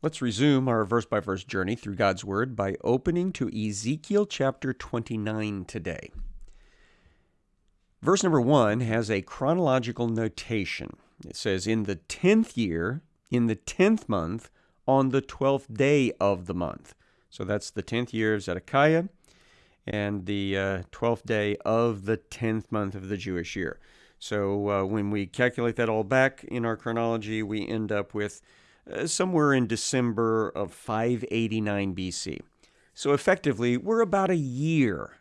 Let's resume our verse by verse journey through God's Word by opening to Ezekiel chapter 29 today. Verse number 1 has a chronological notation. It says, In the tenth year, in the tenth month, on the twelfth day of the month. So that's the tenth year of Zedekiah and the uh, twelfth day of the tenth month of the Jewish year. So uh, when we calculate that all back in our chronology, we end up with uh, somewhere in December of 589 BC. So effectively, we're about a year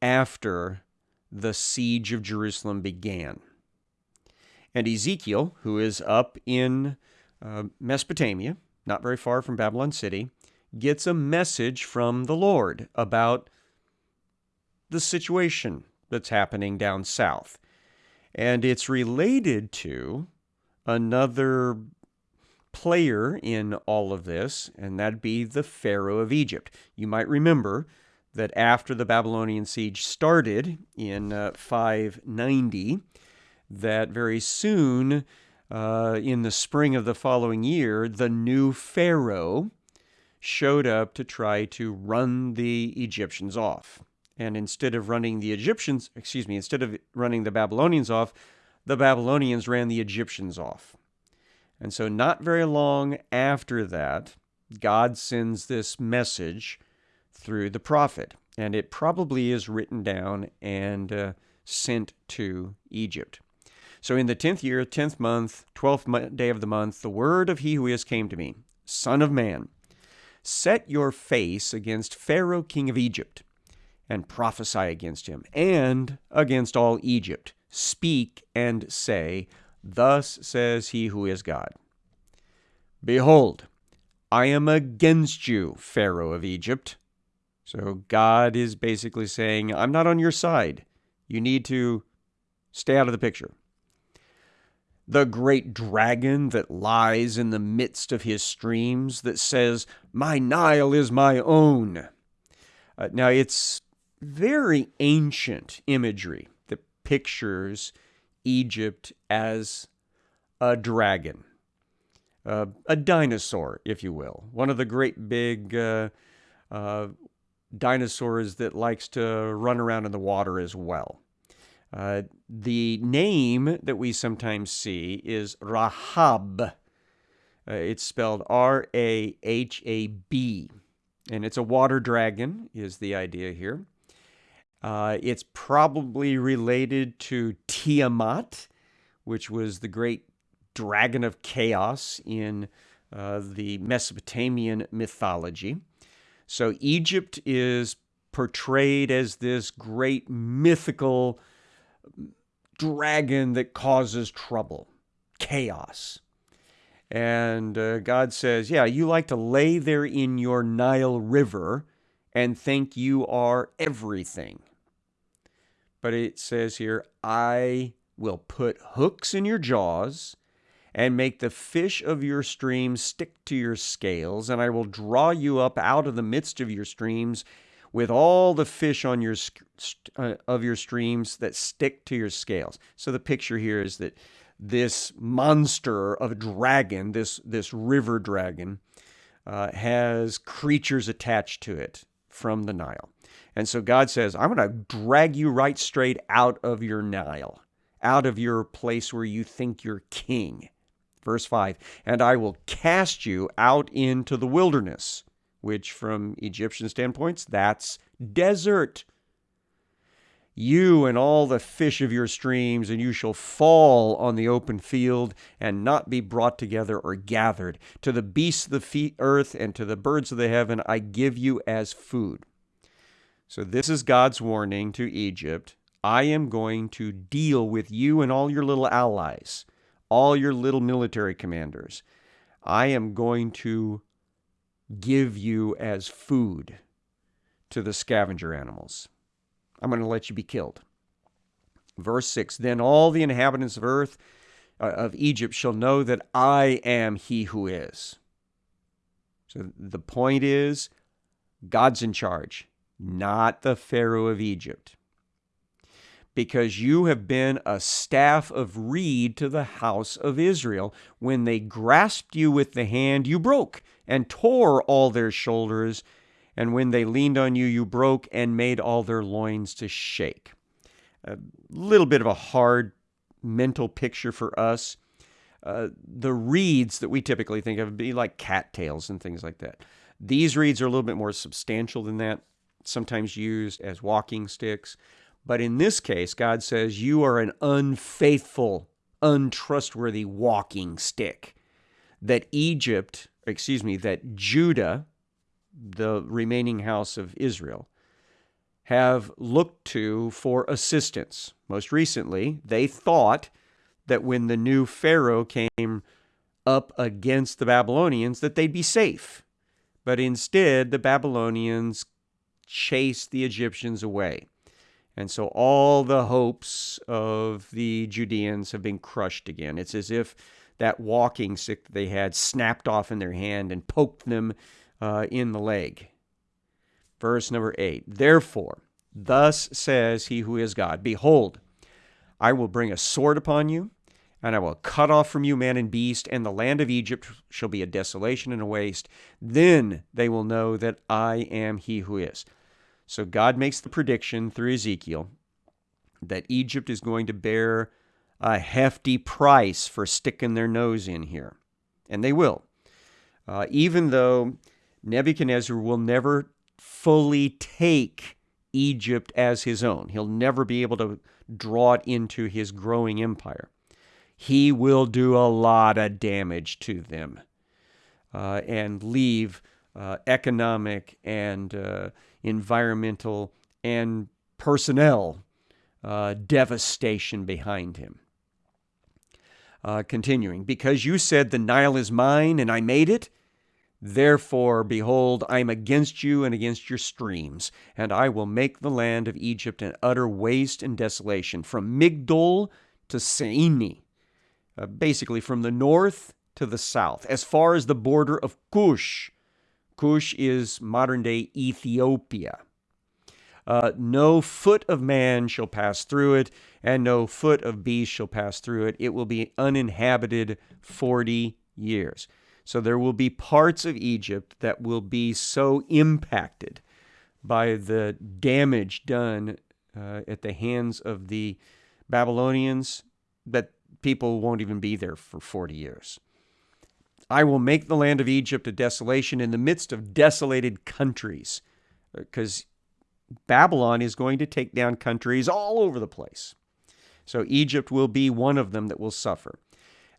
after the siege of Jerusalem began. And Ezekiel, who is up in uh, Mesopotamia, not very far from Babylon City, gets a message from the Lord about the situation that's happening down south. And it's related to another player in all of this, and that'd be the Pharaoh of Egypt. You might remember that after the Babylonian siege started in uh, 590, that very soon, uh, in the spring of the following year, the new Pharaoh showed up to try to run the Egyptians off. And instead of running the Egyptians, excuse me, instead of running the Babylonians off, the Babylonians ran the Egyptians off. And so, not very long after that, God sends this message through the prophet. And it probably is written down and uh, sent to Egypt. So, in the tenth year, tenth month, twelfth day of the month, the word of he who is came to me, Son of man, set your face against Pharaoh, king of Egypt, and prophesy against him, and against all Egypt. Speak and say, Thus says he who is God Behold, I am against you, Pharaoh of Egypt. So God is basically saying, I'm not on your side. You need to stay out of the picture. The great dragon that lies in the midst of his streams that says, My Nile is my own. Uh, now, it's very ancient imagery that pictures Egypt as a dragon, uh, a dinosaur, if you will, one of the great big uh, uh, dinosaurs that likes to run around in the water as well. Uh, the name that we sometimes see is Rahab. Uh, it's spelled R A H A B, and it's a water dragon, is the idea here. Uh, it's probably related to Tiamat, which was the great dragon of chaos in uh, the Mesopotamian mythology. So Egypt is portrayed as this great mythical dragon that causes trouble, chaos. And uh, God says, Yeah, you like to lay there in your Nile River and think you are everything. But it says here, I will put hooks in your jaws and make the fish of your streams stick to your scales, and I will draw you up out of the midst of your streams with all the fish on your uh, of your streams that stick to your scales. So the picture here is that this monster of a dragon, this this river dragon, uh, has creatures attached to it from the Nile. And so God says, I'm going to drag you right straight out of your Nile, out of your place where you think you're king. Verse 5 And I will cast you out into the wilderness, which from Egyptian standpoints, that's desert. You and all the fish of your streams, and you shall fall on the open field and not be brought together or gathered. To the beasts of the earth and to the birds of the heaven I give you as food. So, this is God's warning to Egypt I am going to deal with you and all your little allies, all your little military commanders. I am going to give you as food to the scavenger animals. I'm going to let you be killed. Verse 6 Then all the inhabitants of earth, uh, of Egypt, shall know that I am he who is. So the point is, God's in charge, not the Pharaoh of Egypt. because you have been a staff of reed to the house of Israel. When they grasped you with the hand, you broke and tore all their shoulders. And when they leaned on you, you broke and made all their loins to shake. A little bit of a hard mental picture for us. Uh, the reeds that we typically think of be like cattails and things like that. These reeds are a little bit more substantial than that, sometimes used as walking sticks. But in this case, God says, You are an unfaithful, untrustworthy walking stick. That Egypt, excuse me, that Judah, the remaining house of Israel, have looked to for assistance. Most recently, they thought that when the new Pharaoh came up against the Babylonians, that they'd be safe. But instead, the Babylonians chased the Egyptians away. And so all the hopes of the Judeans have been crushed again. It's as if that walking stick that they had snapped off in their hand and poked them uh, in the leg. Verse number 8 Therefore, thus says he who is God Behold, I will bring a sword upon you, and I will cut off from you man and beast, and the land of Egypt shall be a desolation and a waste. Then they will know that I am he who is. So God makes the prediction through Ezekiel that Egypt is going to bear a hefty price for sticking their nose in here. And they will. Uh, even though Nebuchadnezzar will never fully take Egypt as his own, he'll never be able to draw it into his growing empire. He will do a lot of damage to them uh, and leave uh, economic and uh, environmental, and personnel uh, devastation behind him. Uh, continuing, because you said, The Nile is mine and I made it, therefore, behold, I am against you and against your streams, and I will make the land of Egypt an utter waste and desolation, from Migdol to Syene, uh, basically from the north to the south, as far as the border of Cush, Cush is modern day Ethiopia. Uh, no foot of man shall pass through it, and no foot of beast shall pass through it. It will be uninhabited 40 years. So there will be parts of Egypt that will be so impacted by the damage done uh, at the hands of the Babylonians that people won't even be there for 40 years. I will make the land of Egypt a desolation in the midst of desolated countries. Because Babylon is going to take down countries all over the place. So Egypt will be one of them that will suffer.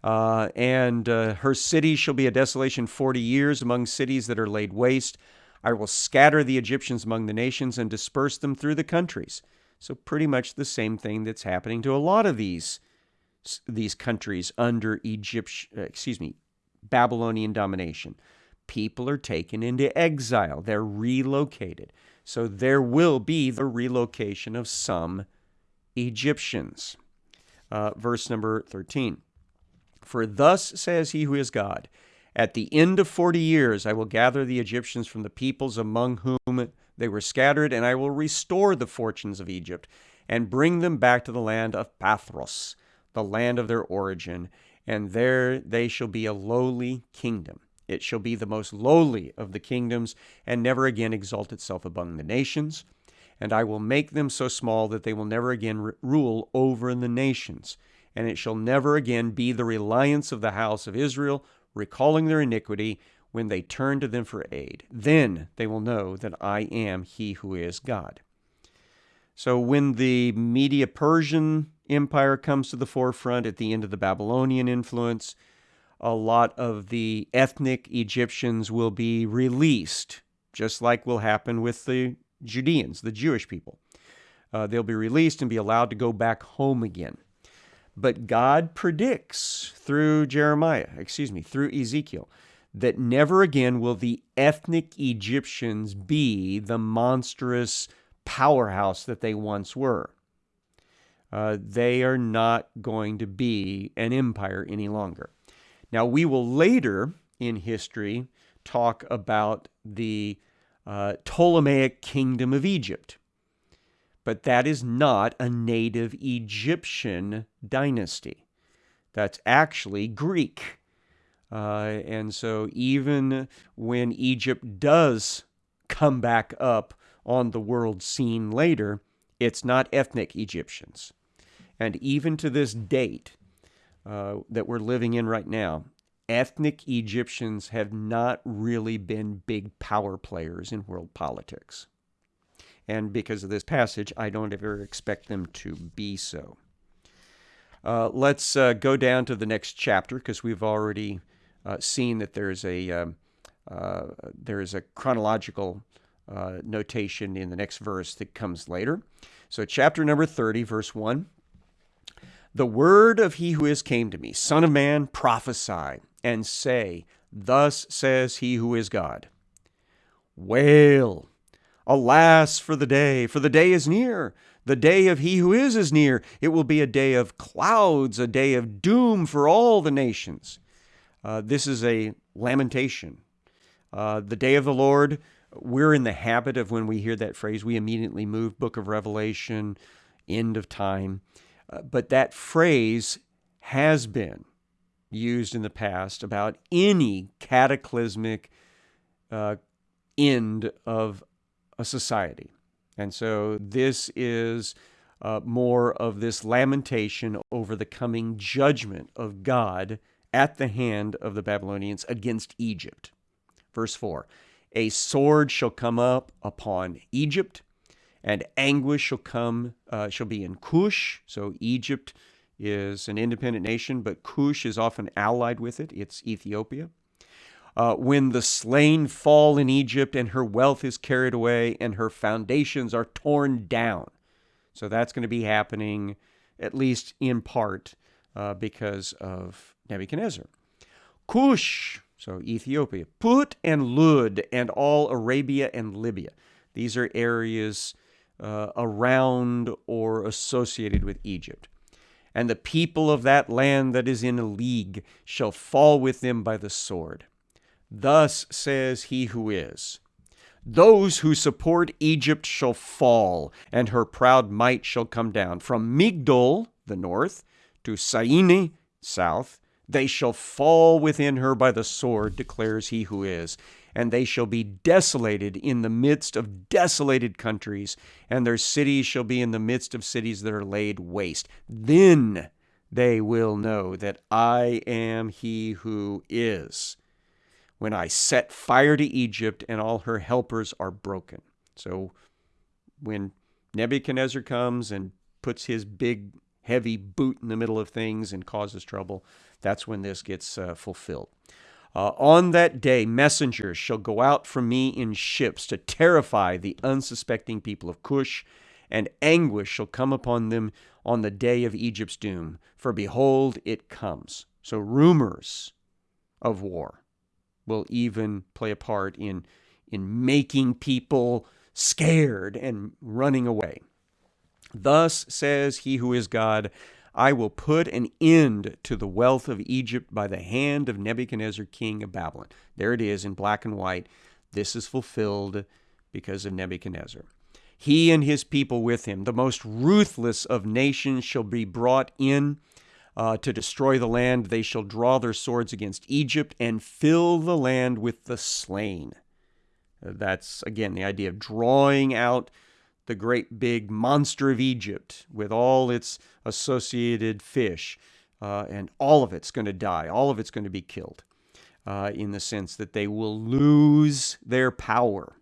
Uh, and uh, her city shall be a desolation 40 years among cities that are laid waste. I will scatter the Egyptians among the nations and disperse them through the countries. So pretty much the same thing that's happening to a lot of these these countries under Egypt, uh, excuse me, Babylonian domination. People are taken into exile, they're relocated. So there will be the relocation of some Egyptians. Uh, verse number 13. For thus says he who is God, at the end of forty years I will gather the Egyptians from the peoples among whom they were scattered, and I will restore the fortunes of Egypt, and bring them back to the land of Pathros, the land of their origin, and there they shall be a lowly kingdom. It shall be the most lowly of the kingdoms, and never again exalt itself among the nations. And I will make them so small that they will never again rule over the nations. And it shall never again be the reliance of the house of Israel, recalling their iniquity, when they turn to them for aid. Then they will know that I am he who is God. So when the Media Persian Empire comes to the forefront at the end of the Babylonian influence, a lot of the ethnic Egyptians will be released, just like will happen with the Judeans, the Jewish people. Uh, they'll be released and be allowed to go back home again. But God predicts through Jeremiah, excuse me, through Ezekiel, that never again will the ethnic Egyptians be the monstrous powerhouse that they once were. Uh, they are not going to be an empire any longer. Now, we will later in history talk about the uh, Ptolemaic kingdom of Egypt. but that is not a native Egyptian dynasty. That's actually Greek. Uh, and so even when Egypt does come back up on the world scene later, it's not ethnic Egyptians. And even to this date uh, that we're living in right now, ethnic Egyptians have not really been big power players in world politics. And because of this passage, I don't ever expect them to be so. Uh, let's uh, go down to the next chapter because we've already uh, seen that there's a um, uh, there is a chronological uh, notation in the next verse that comes later. So, chapter number 30, verse 1. The word of he who is came to me, Son of man, prophesy and say, Thus says he who is God. Wail, alas for the day, for the day is near. The day of he who is is near. It will be a day of clouds, a day of doom for all the nations. Uh, this is a lamentation. Uh, the day of the Lord, we're in the habit of when we hear that phrase, we immediately move book of Revelation, end of time. But that phrase has been used in the past about any cataclysmic uh, end of a society. And so this is uh, more of this lamentation over the coming judgment of God at the hand of the Babylonians against Egypt. Verse 4 A sword shall come up upon Egypt, and anguish shall come, uh, shall be in Cush. So Egypt is an independent nation, but Cush is often allied with it. It's Ethiopia. Uh, when the slain fall in Egypt and her wealth is carried away and her foundations are torn down. So that's going to be happening, at least in part, uh, because of Nebuchadnezzar. Cush, so Ethiopia, Put and Lud, and all Arabia and Libya. These are areas uh, around or associated with Egypt. And the people of that land that is in a league shall fall with them by the sword. Thus says he who is. Those who support Egypt shall fall, and her proud might shall come down. From Migdol, the north, to Syene, south, they shall fall within her by the sword, declares he who is. And they shall be desolated in the midst of desolated countries, and their cities shall be in the midst of cities that are laid waste. Then they will know that I am he who is, when I set fire to Egypt and all her helpers are broken. So when Nebuchadnezzar comes and puts his big heavy boot in the middle of things and causes trouble, that's when this gets uh, fulfilled. Uh, on that day, messengers shall go out from me in ships to terrify the unsuspecting people of Cush, and anguish shall come upon them on the day of Egypt's doom. For behold, it comes. So rumors of war will even play a part in, in making people scared and running away. Thus says he who is God, I will put an end to the wealth of Egypt by the hand of Nebuchadnezzar, king of Babylon. There it is in black and white. This is fulfilled because of Nebuchadnezzar. He and his people with him, the most ruthless of nations, shall be brought in uh, to destroy the land. They shall draw their swords against Egypt and fill the land with the slain. That's, again, the idea of drawing out the great big monster of Egypt with all its associated fish, uh, and all of it's going to die. All of it's going to be killed uh, in the sense that they will lose their power.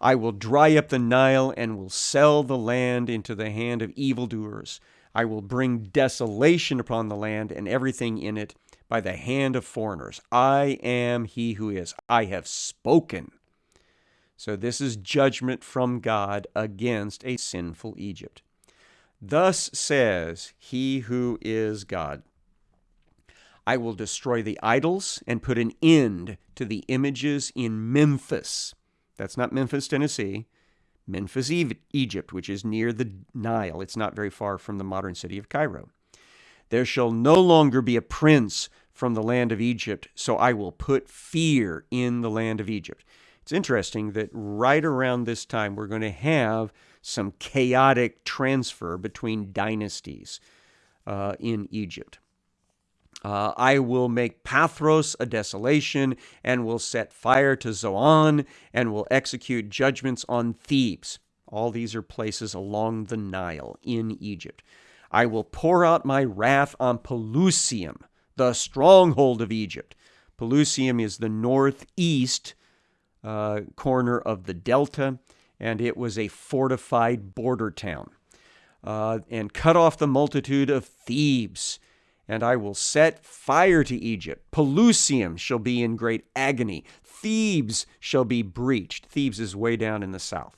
I will dry up the Nile and will sell the land into the hand of evildoers. I will bring desolation upon the land and everything in it by the hand of foreigners. I am he who is. I have spoken. So this is judgment from God against a sinful Egypt. Thus says he who is God I will destroy the idols and put an end to the images in Memphis. That's not Memphis, Tennessee. Memphis, Egypt, which is near the Nile. It's not very far from the modern city of Cairo. There shall no longer be a prince from the land of Egypt, so I will put fear in the land of Egypt. It's interesting that right around this time, we're going to have some chaotic transfer between dynasties uh, in Egypt. Uh, I will make Pathros a desolation, and will set fire to Zoan, and will execute judgments on Thebes. All these are places along the Nile in Egypt. I will pour out my wrath on Pelusium, the stronghold of Egypt. Pelusium is the northeast uh, corner of the delta, and it was a fortified border town. Uh, and cut off the multitude of Thebes and I will set fire to Egypt. Pelusium shall be in great agony. Thebes shall be breached. Thebes is way down in the south.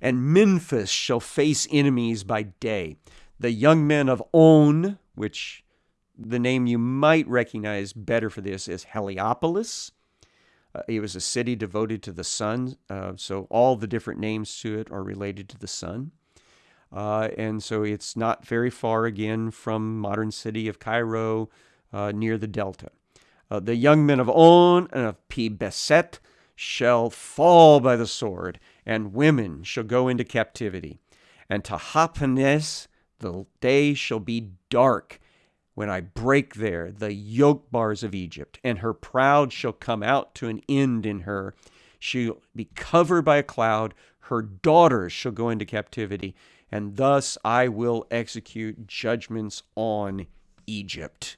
And Memphis shall face enemies by day. The young men of On, which the name you might recognize better for this is Heliopolis. Uh, it was a city devoted to the sun, uh, so all the different names to it are related to the sun. Uh, and so it's not very far again from modern city of Cairo uh, near the delta. Uh, the young men of On and of Pi-beseth shall fall by the sword, and women shall go into captivity. And Tahpanhes the day shall be dark when I break there the yoke bars of Egypt, and her proud shall come out to an end in her. She'll be covered by a cloud. Her daughters shall go into captivity, and thus I will execute judgments on Egypt.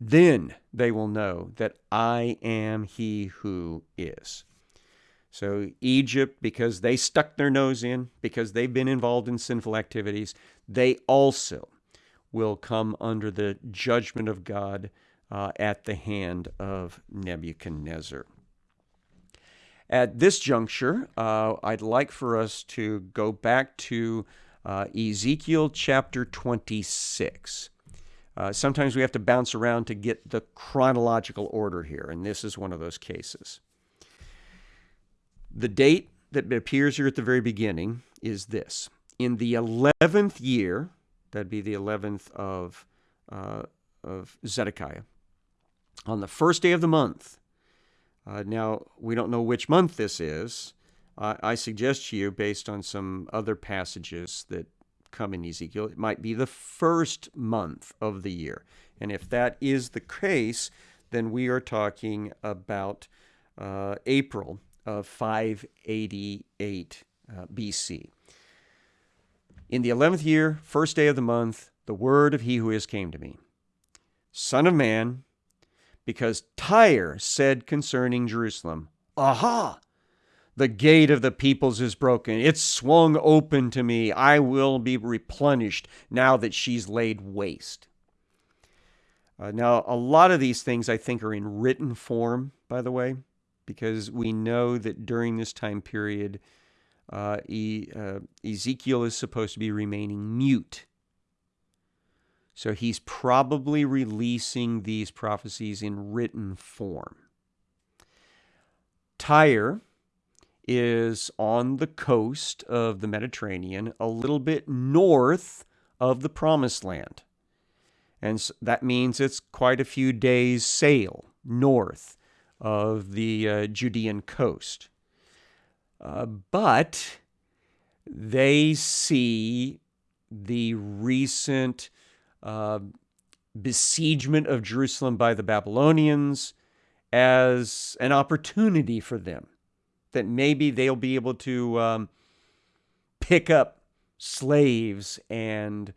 Then they will know that I am he who is. So, Egypt, because they stuck their nose in, because they've been involved in sinful activities, they also will come under the judgment of God uh, at the hand of Nebuchadnezzar. At this juncture, uh, I'd like for us to go back to uh, Ezekiel chapter 26. Uh, sometimes we have to bounce around to get the chronological order here, and this is one of those cases. The date that appears here at the very beginning is this. In the 11th year, that'd be the 11th of, uh, of Zedekiah, on the first day of the month, uh, now we don't know which month this is, uh, I suggest to you, based on some other passages that come in Ezekiel, it might be the first month of the year. And if that is the case, then we are talking about uh, April of 588 uh, BC. In the 11th year, first day of the month, the word of he who is came to me Son of man, because Tyre said concerning Jerusalem, Aha! The gate of the peoples is broken. It's swung open to me. I will be replenished now that she's laid waste. Uh, now, a lot of these things I think are in written form, by the way, because we know that during this time period, uh, e, uh, Ezekiel is supposed to be remaining mute. So he's probably releasing these prophecies in written form. Tyre is on the coast of the Mediterranean, a little bit north of the Promised Land. And that means it's quite a few days' sail north of the uh, Judean coast. Uh, but they see the recent uh, besiegement of Jerusalem by the Babylonians as an opportunity for them that maybe they'll be able to um, pick up slaves and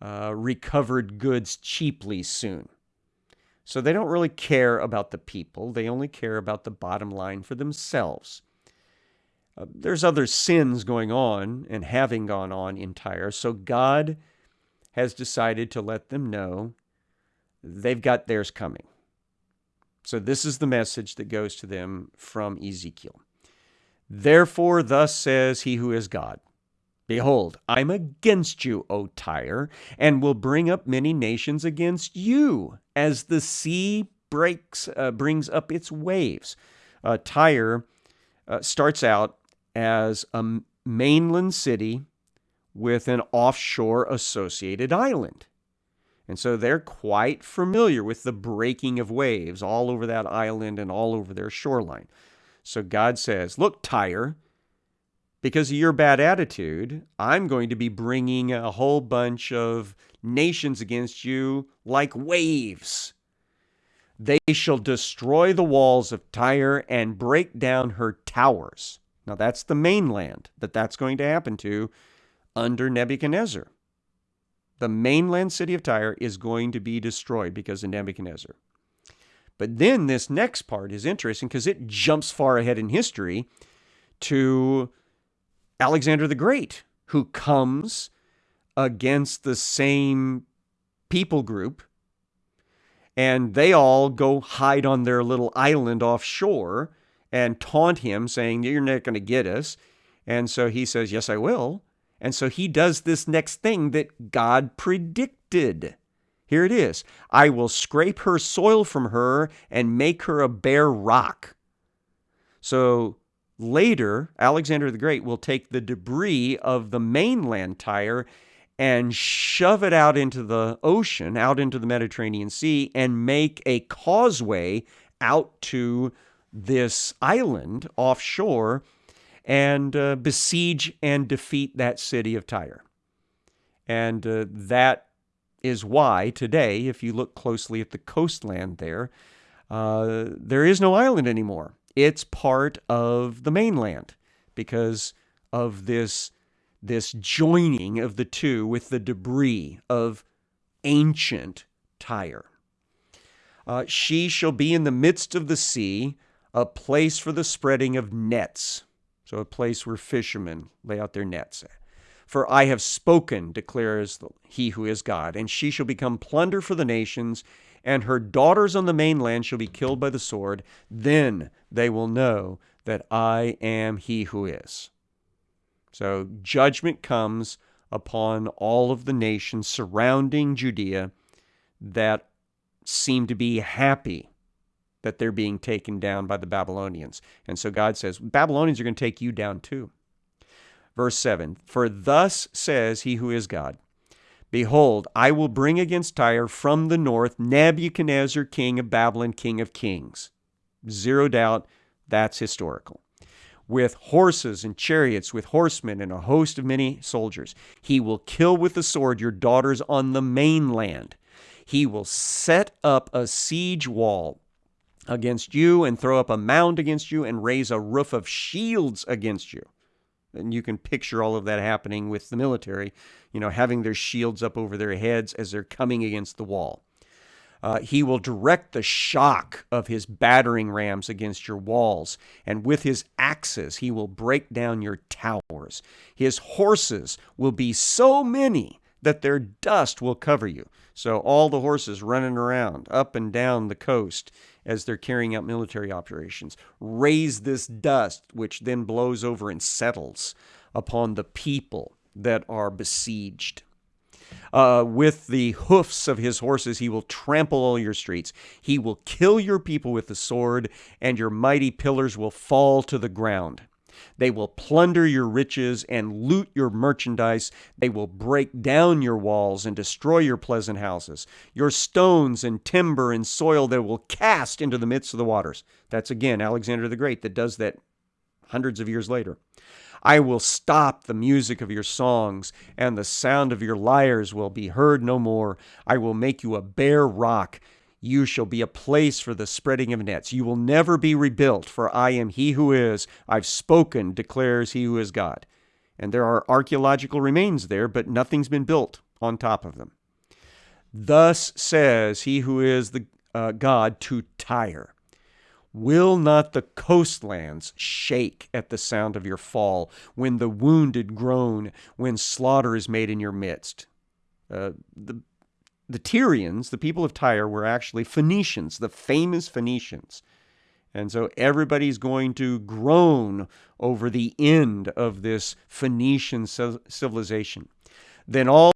uh, recovered goods cheaply soon. So they don't really care about the people, they only care about the bottom line for themselves. Uh, there's other sins going on and having gone on in Tyre, so God has decided to let them know they've got theirs coming. So this is the message that goes to them from Ezekiel. Therefore, thus says he who is God Behold, I'm against you, O Tyre, and will bring up many nations against you, as the sea breaks, uh, brings up its waves. Uh, Tyre uh, starts out as a mainland city with an offshore associated island. And so they're quite familiar with the breaking of waves all over that island and all over their shoreline. So God says, Look, Tyre, because of your bad attitude, I'm going to be bringing a whole bunch of nations against you like waves. They shall destroy the walls of Tyre and break down her towers. Now, that's the mainland that that's going to happen to under Nebuchadnezzar. The mainland city of Tyre is going to be destroyed because of Nebuchadnezzar. But then this next part is interesting because it jumps far ahead in history to Alexander the Great, who comes against the same people group, and they all go hide on their little island offshore and taunt him, saying, You're not going to get us. And so he says, Yes, I will. And so he does this next thing that God predicted. Here it is I will scrape her soil from her and make her a bare rock. So later, Alexander the Great will take the debris of the mainland Tyre and shove it out into the ocean, out into the Mediterranean Sea, and make a causeway out to this island offshore and uh, besiege and defeat that city of Tyre. And uh, that is why today, if you look closely at the coastland there, uh, there is no island anymore. It's part of the mainland because of this, this joining of the two with the debris of ancient Tyre. Uh, she shall be in the midst of the sea, a place for the spreading of nets. So, a place where fishermen lay out their nets. For I have spoken, declares he who is God, and she shall become plunder for the nations, and her daughters on the mainland shall be killed by the sword. Then they will know that I am he who is. So judgment comes upon all of the nations surrounding Judea that seem to be happy that they're being taken down by the Babylonians. And so God says, Babylonians are going to take you down too. Verse 7 For thus says he who is God Behold, I will bring against Tyre from the north Nebuchadnezzar, king of Babylon, king of kings. Zero doubt that's historical. With horses and chariots, with horsemen and a host of many soldiers. He will kill with the sword your daughters on the mainland. He will set up a siege wall against you and throw up a mound against you and raise a roof of shields against you. And you can picture all of that happening with the military, you know, having their shields up over their heads as they're coming against the wall. Uh, he will direct the shock of his battering rams against your walls, and with his axes he will break down your towers. His horses will be so many that their dust will cover you. So all the horses running around up and down the coast as they're carrying out military operations. Raise this dust, which then blows over and settles upon the people that are besieged. Uh, with the hoofs of his horses, he will trample all your streets. He will kill your people with the sword, and your mighty pillars will fall to the ground. They will plunder your riches and loot your merchandise. They will break down your walls and destroy your pleasant houses. Your stones and timber and soil they will cast into the midst of the waters. That's again Alexander the Great that does that hundreds of years later. I will stop the music of your songs, and the sound of your lyres will be heard no more. I will make you a bare rock you shall be a place for the spreading of nets. You will never be rebuilt, for I am he who is. I've spoken, declares he who is God. And there are archaeological remains there, but nothing's been built on top of them. Thus says he who is the uh, God to Tyre Will not the coastlands shake at the sound of your fall, when the wounded groan, when slaughter is made in your midst? Uh, the the Tyrians, the people of Tyre, were actually Phoenicians, the famous Phoenicians. And so everybody's going to groan over the end of this Phoenician civilization. Then all